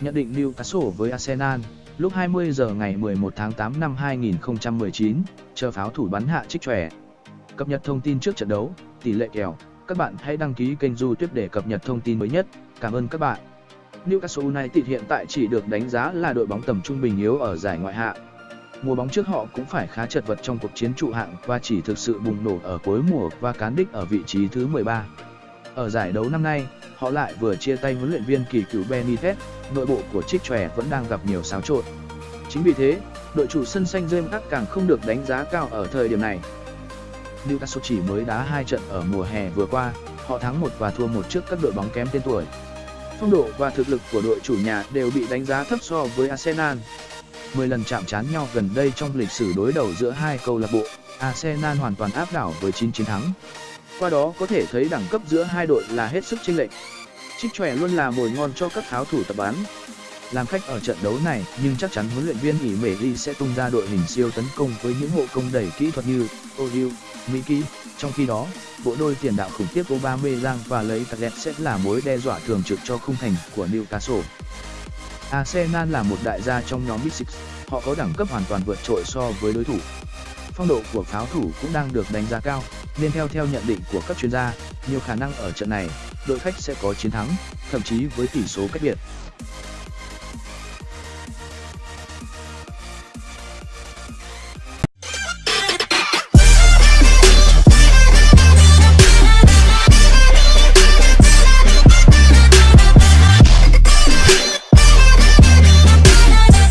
Nhận định Newcastle với Arsenal, lúc 20 giờ ngày 11 tháng 8 năm 2019, chờ pháo thủ bắn hạ trích trẻ. Cập nhật thông tin trước trận đấu, tỷ lệ kèo, các bạn hãy đăng ký kênh Du Tuyết để cập nhật thông tin mới nhất. Cảm ơn các bạn. Newcastle United hiện tại chỉ được đánh giá là đội bóng tầm trung bình yếu ở giải ngoại hạng. Mùa bóng trước họ cũng phải khá chật vật trong cuộc chiến trụ hạng và chỉ thực sự bùng nổ ở cuối mùa và cán đích ở vị trí thứ 13. Ở giải đấu năm nay, họ lại vừa chia tay huấn luyện viên kỳ cựu Benitez, nội bộ của trích trẻ vẫn đang gặp nhiều xáo trộn. Chính vì thế, đội chủ sân xanh James càng không được đánh giá cao ở thời điểm này. Newcastle chỉ mới đá hai trận ở mùa hè vừa qua, họ thắng một và thua một trước các đội bóng kém tên tuổi. Phong độ và thực lực của đội chủ nhà đều bị đánh giá thấp so với Arsenal. 10 lần chạm trán nhau gần đây trong lịch sử đối đầu giữa hai câu lạc bộ, Arsenal hoàn toàn áp đảo với 9 chiến thắng. Qua đó có thể thấy đẳng cấp giữa hai đội là hết sức chênh lệch. Trích chòe luôn là mồi ngon cho các tháo thủ tập bán. Làm khách ở trận đấu này, nhưng chắc chắn huấn luyện viên ỉ Mễ ly sẽ tung ra đội hình siêu tấn công với những hộ công đầy kỹ thuật như Odiu, Miki. Trong khi đó, bộ đôi tiền đạo khủng khiếp Aubameyang và lấy Cadet sẽ là mối đe dọa thường trực cho khung thành của Newcastle. Arsenal là một đại gia trong nhóm Big Six, họ có đẳng cấp hoàn toàn vượt trội so với đối thủ. Phong độ của pháo thủ cũng đang được đánh giá cao, nên theo theo nhận định của các chuyên gia, nhiều khả năng ở trận này, đội khách sẽ có chiến thắng, thậm chí với tỷ số cách biệt.